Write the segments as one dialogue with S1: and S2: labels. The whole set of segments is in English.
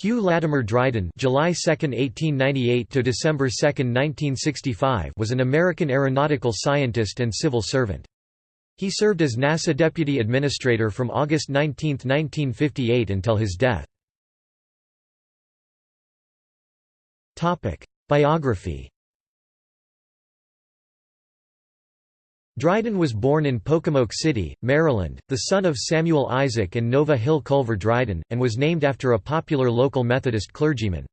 S1: Hugh Latimer Dryden July 2, 1898 to December 2, 1965 was an American aeronautical scientist and civil servant. He served as NASA Deputy Administrator from August 19, 1958 until his death. Biography Dryden was born in Pocomoke City, Maryland, the son of Samuel Isaac and Nova Hill Culver Dryden, and was named after a popular local Methodist clergyman.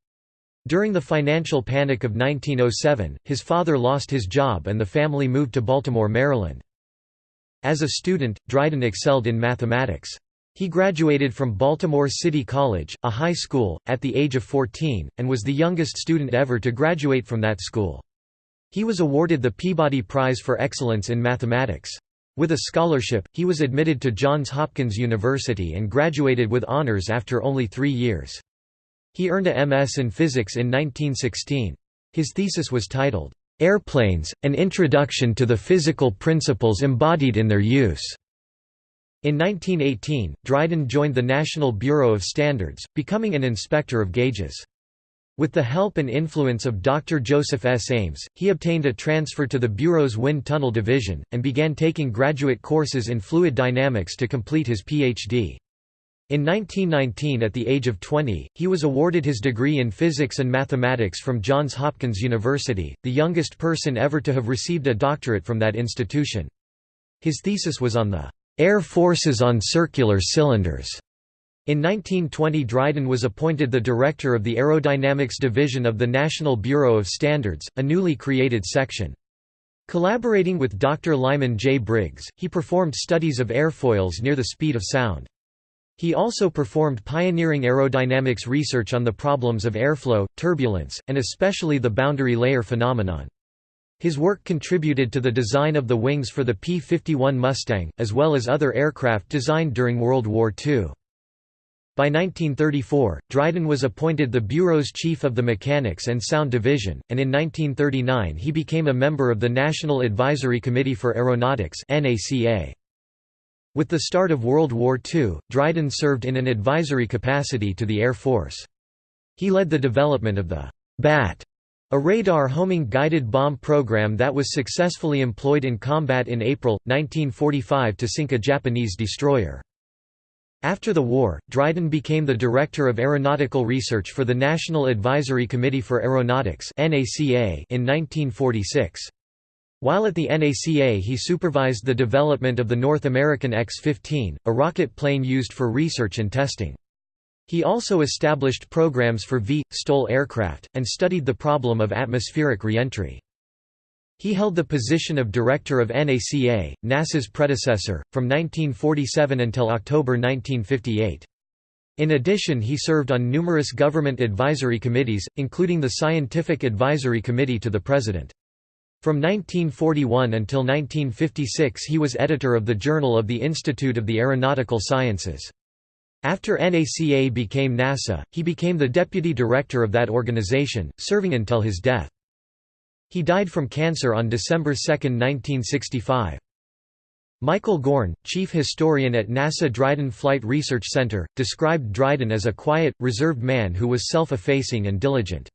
S1: During the financial panic of 1907, his father lost his job and the family moved to Baltimore, Maryland. As a student, Dryden excelled in mathematics. He graduated from Baltimore City College, a high school, at the age of 14, and was the youngest student ever to graduate from that school. He was awarded the Peabody Prize for Excellence in Mathematics. With a scholarship, he was admitted to Johns Hopkins University and graduated with honors after only three years. He earned a MS in physics in 1916. His thesis was titled, "'Airplanes, An Introduction to the Physical Principles Embodied in Their Use". In 1918, Dryden joined the National Bureau of Standards, becoming an inspector of gauges. With the help and influence of Dr. Joseph S. Ames, he obtained a transfer to the Bureau's Wind Tunnel Division, and began taking graduate courses in fluid dynamics to complete his Ph.D. In 1919 at the age of 20, he was awarded his degree in physics and mathematics from Johns Hopkins University, the youngest person ever to have received a doctorate from that institution. His thesis was on the "...air forces on circular cylinders." In 1920 Dryden was appointed the director of the Aerodynamics Division of the National Bureau of Standards, a newly created section. Collaborating with Dr. Lyman J. Briggs, he performed studies of airfoils near the speed of sound. He also performed pioneering aerodynamics research on the problems of airflow, turbulence, and especially the boundary layer phenomenon. His work contributed to the design of the wings for the P-51 Mustang, as well as other aircraft designed during World War II. By 1934, Dryden was appointed the Bureau's chief of the Mechanics and Sound Division, and in 1939 he became a member of the National Advisory Committee for Aeronautics With the start of World War II, Dryden served in an advisory capacity to the Air Force. He led the development of the BAT, a radar homing guided bomb program that was successfully employed in combat in April, 1945 to sink a Japanese destroyer. After the war, Dryden became the Director of Aeronautical Research for the National Advisory Committee for Aeronautics in 1946. While at the NACA he supervised the development of the North American X-15, a rocket plane used for research and testing. He also established programs for V. STOL aircraft, and studied the problem of atmospheric reentry. He held the position of director of NACA, NASA's predecessor, from 1947 until October 1958. In addition he served on numerous government advisory committees, including the Scientific Advisory Committee to the President. From 1941 until 1956 he was editor of the Journal of the Institute of the Aeronautical Sciences. After NACA became NASA, he became the deputy director of that organization, serving until his death. He died from cancer on December 2, 1965. Michael Gorn, chief historian at NASA Dryden Flight Research Center, described Dryden as a quiet, reserved man who was self-effacing and diligent.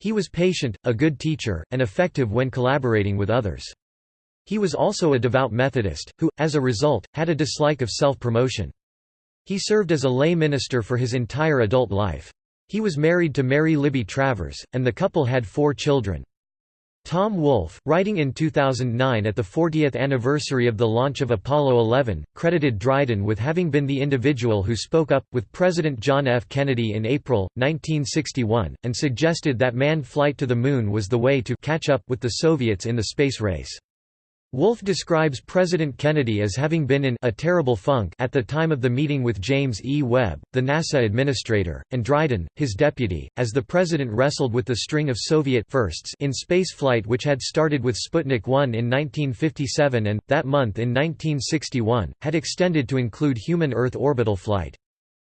S1: He was patient, a good teacher, and effective when collaborating with others. He was also a devout Methodist, who, as a result, had a dislike of self-promotion. He served as a lay minister for his entire adult life. He was married to Mary Libby Travers, and the couple had four children. Tom Wolfe, writing in 2009 at the 40th anniversary of the launch of Apollo 11, credited Dryden with having been the individual who spoke up, with President John F. Kennedy in April, 1961, and suggested that manned flight to the Moon was the way to catch up with the Soviets in the space race. Wolfe describes President Kennedy as having been in a terrible funk at the time of the meeting with James E. Webb, the NASA administrator, and Dryden, his deputy, as the president wrestled with the string of Soviet firsts in spaceflight which had started with Sputnik 1 in 1957 and, that month in 1961, had extended to include human Earth orbital flight.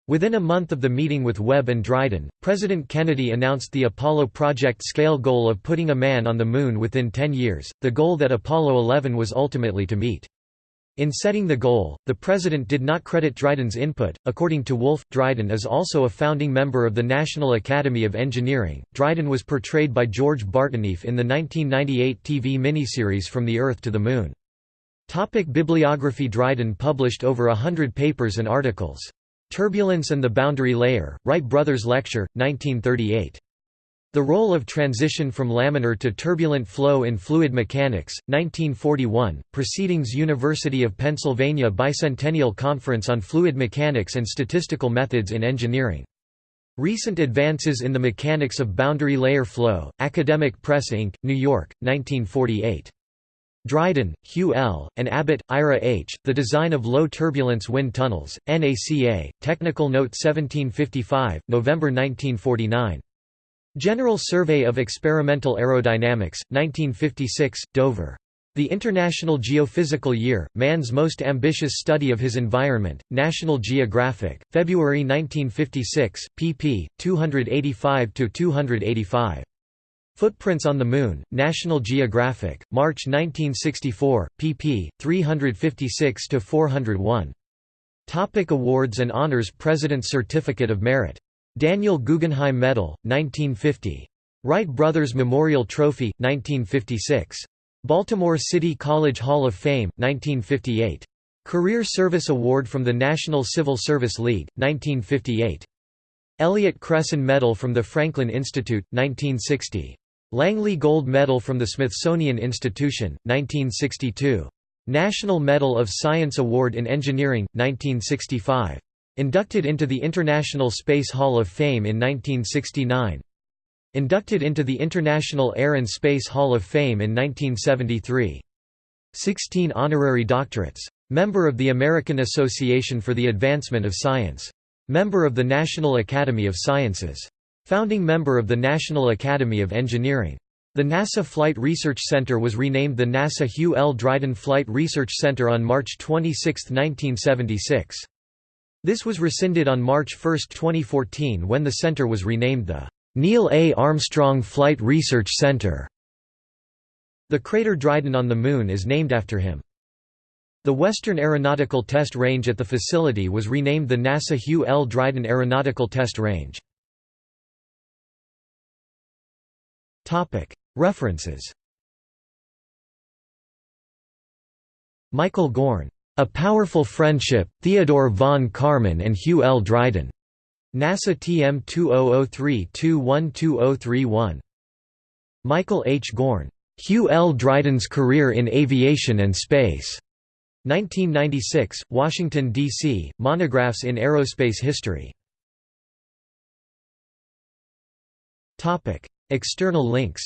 S1: Within a month of the meeting with Webb and Dryden, President Kennedy announced the Apollo project scale goal of putting a man on the Moon within 10 years, the goal that Apollo 11 was ultimately to meet. In setting the goal, the president did not credit Dryden's input. According to Wolfe, Dryden is also a founding member of the National Academy of Engineering. Dryden was portrayed by George Bartenieff in the 1998 TV miniseries From the Earth to the Moon. Topic bibliography Dryden published over a hundred papers and articles. Turbulence and the Boundary Layer, Wright Brothers Lecture, 1938. The Role of Transition from Laminar to Turbulent Flow in Fluid Mechanics, 1941, Proceedings University of Pennsylvania Bicentennial Conference on Fluid Mechanics and Statistical Methods in Engineering. Recent Advances in the Mechanics of Boundary Layer Flow, Academic Press Inc., New York, 1948. Dryden, Hugh L., and Abbott, Ira H., The Design of Low Turbulence Wind Tunnels, NACA, Technical Note 1755, November 1949. General Survey of Experimental Aerodynamics, 1956, Dover. The International Geophysical Year, Man's Most Ambitious Study of His Environment, National Geographic, February 1956, pp. 285–285. Footprints on the Moon, National Geographic, March 1964, pp. 356–401. Topic awards and honors President's Certificate of Merit Daniel Guggenheim Medal, 1950. Wright Brothers Memorial Trophy, 1956. Baltimore City College Hall of Fame, 1958. Career Service Award from the National Civil Service League, 1958. Elliott Cresson Medal from the Franklin Institute, 1960. Langley Gold Medal from the Smithsonian Institution, 1962. National Medal of Science Award in Engineering, 1965. Inducted into the International Space Hall of Fame in 1969. Inducted into the International Air and Space Hall of Fame in 1973. 16 honorary doctorates. Member of the American Association for the Advancement of Science. Member of the National Academy of Sciences. Founding member of the National Academy of Engineering. The NASA Flight Research Center was renamed the NASA Hugh L. Dryden Flight Research Center on March 26, 1976. This was rescinded on March 1, 2014 when the center was renamed the Neil A. Armstrong Flight Research Center. The crater Dryden on the Moon is named after him. The Western Aeronautical Test Range at the facility was renamed the NASA Hugh L. Dryden Aeronautical Test Range. References Michael Gorn a Powerful Friendship, Theodore von Karman and Hugh L. Dryden. NASA TM 2003-212031. Michael H. Gorn. Hugh L. Dryden's Career in Aviation and Space. 1996, Washington, D.C., Monographs in Aerospace History. External links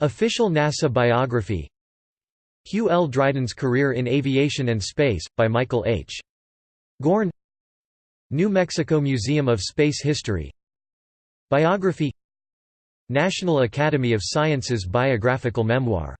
S1: Official NASA biography Hugh L. Dryden's Career in Aviation and Space, by Michael H. Gorn New Mexico Museum of Space History Biography National Academy of Sciences biographical memoir